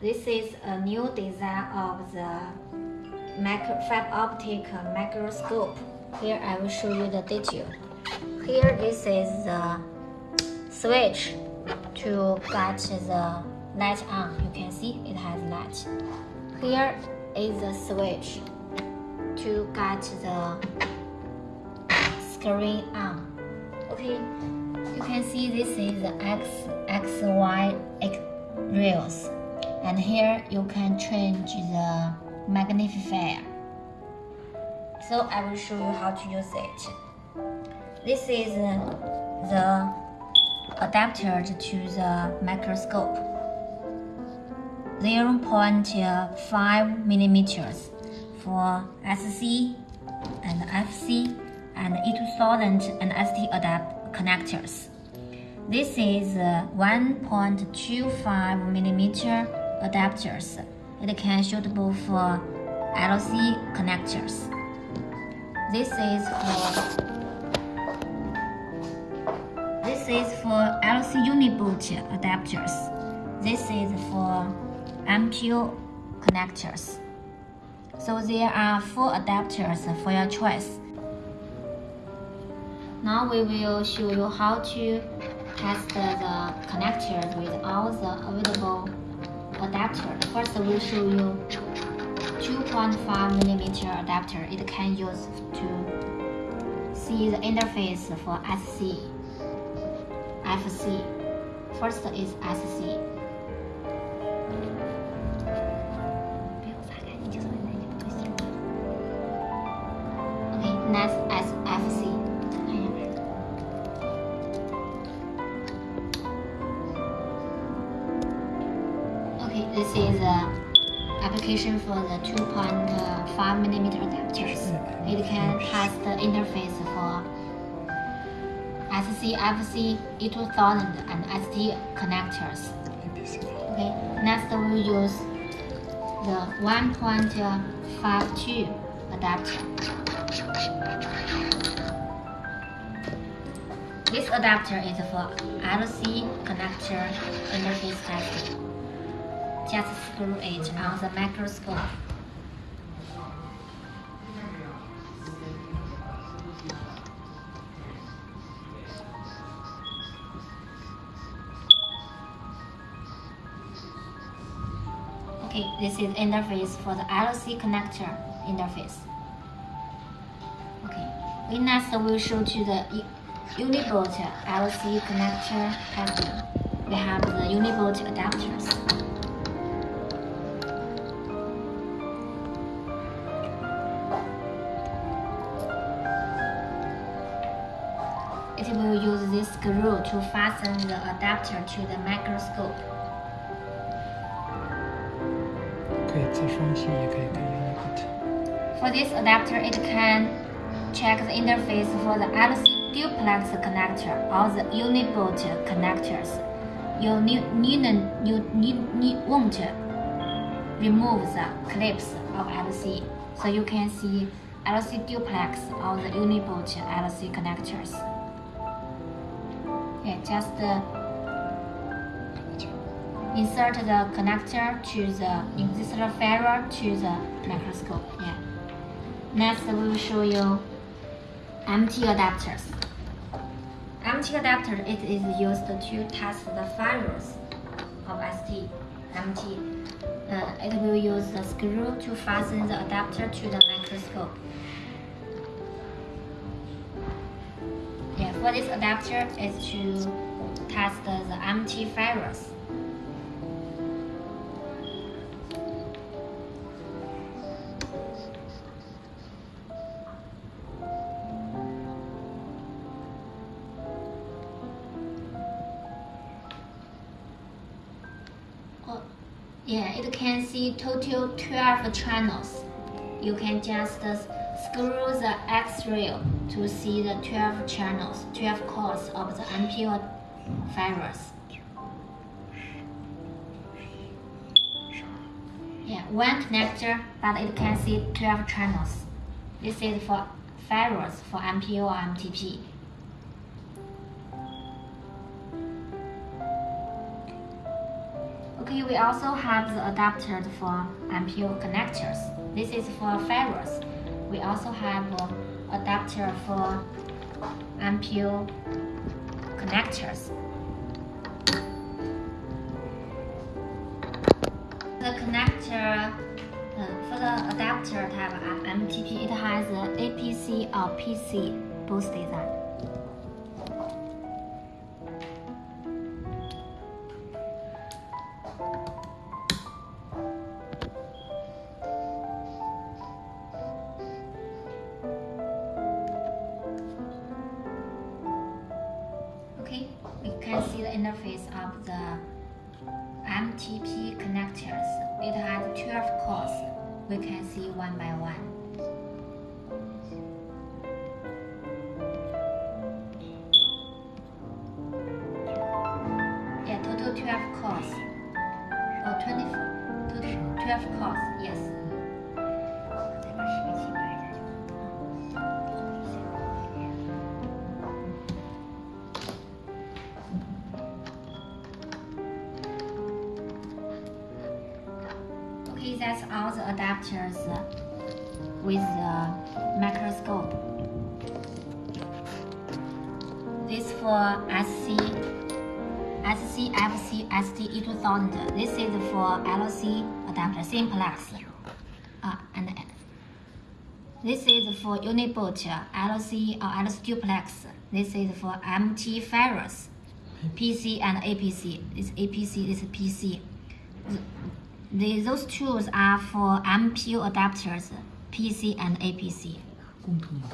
This is a new design of the micro fiber optic microscope. Here I will show you the detail. Here this is the switch to get the light on. You can see it has light. Here is the switch to get the screen on. Okay, you can see this is the X, X, Y X rails. And here you can change the magnifier. So I will show you how to use it. This is uh, the adapter to the microscope. Uh, 0.5 millimeters for SC and FC and E2000 and ST adapt connectors. This is uh, 1.25 millimeter adapters. It can suitable for LC connectors. This is for this is for LC uniboot adapters. This is for MPO connectors. So there are four adapters for your choice. Now we will show you how to test the connectors with all the available adapters. First we will show you 2.5 millimeter adapter. It can use to see the interface for SC, FC. First is SC. This is the application for the 2.5 millimeter adapters. Mm-hmm. It can test the interface for SC, FC, E2000 and ST connectors. Okay, next we will use the 1.52 adapter. This adapter is for LC connector interface testing. Just screw it on the microscope. Okay, this is interface for the LC connector interface. Okay, we next will show to the Uniboot LC connector testing. We have the Uniboot adapters. It will use this screw to fasten the adapter to the microscope. For this adapter, it can check the interface for the LC duplex connector or the uniboot connectors. You need, needn't, you need, need, won't remove the clips of LC, so you can see LC duplex or the uniboot LC connectors. Just uh, insert the connector to the insert ferrule to the microscope. Yeah. Next, we will show you MT adapters. MT adapter it is used to test the fibers of ST. MT. Uh, it will use the screw to fasten the adapter to the microscope. For this adapter is to test the fibers. Oh, yeah, it can see total 12 channels. You can just screw the X-ray to see the 12 channels, 12 cores of the MPO fibers. Yeah, one connector, but it can see 12 channels. This is for fibers for MPO or MTP. Okay, we also have the adapter for MPO connectors. This is for ferrules. We also have a adapter for MPO connectors. The connector uh, for the adapter type of MTP, it has a APC or PC both design. Can see the interface of the MTP connectors. It has 12 cores. We can see one by one. Yeah, total 12 cores. Oh, 24. Total 12 cores, yes. Okay, that's all the adapters uh, with the microscope. This for SC, SC, FC, ST E2000. This is for LC adapter, simplex. Uh, and uh, this is for Uniboot, uh, LC or LC duplex. This is for MT ferrules, PC and APC. This APC, this PC. The, those tools are for MPO adapters, PC and APC.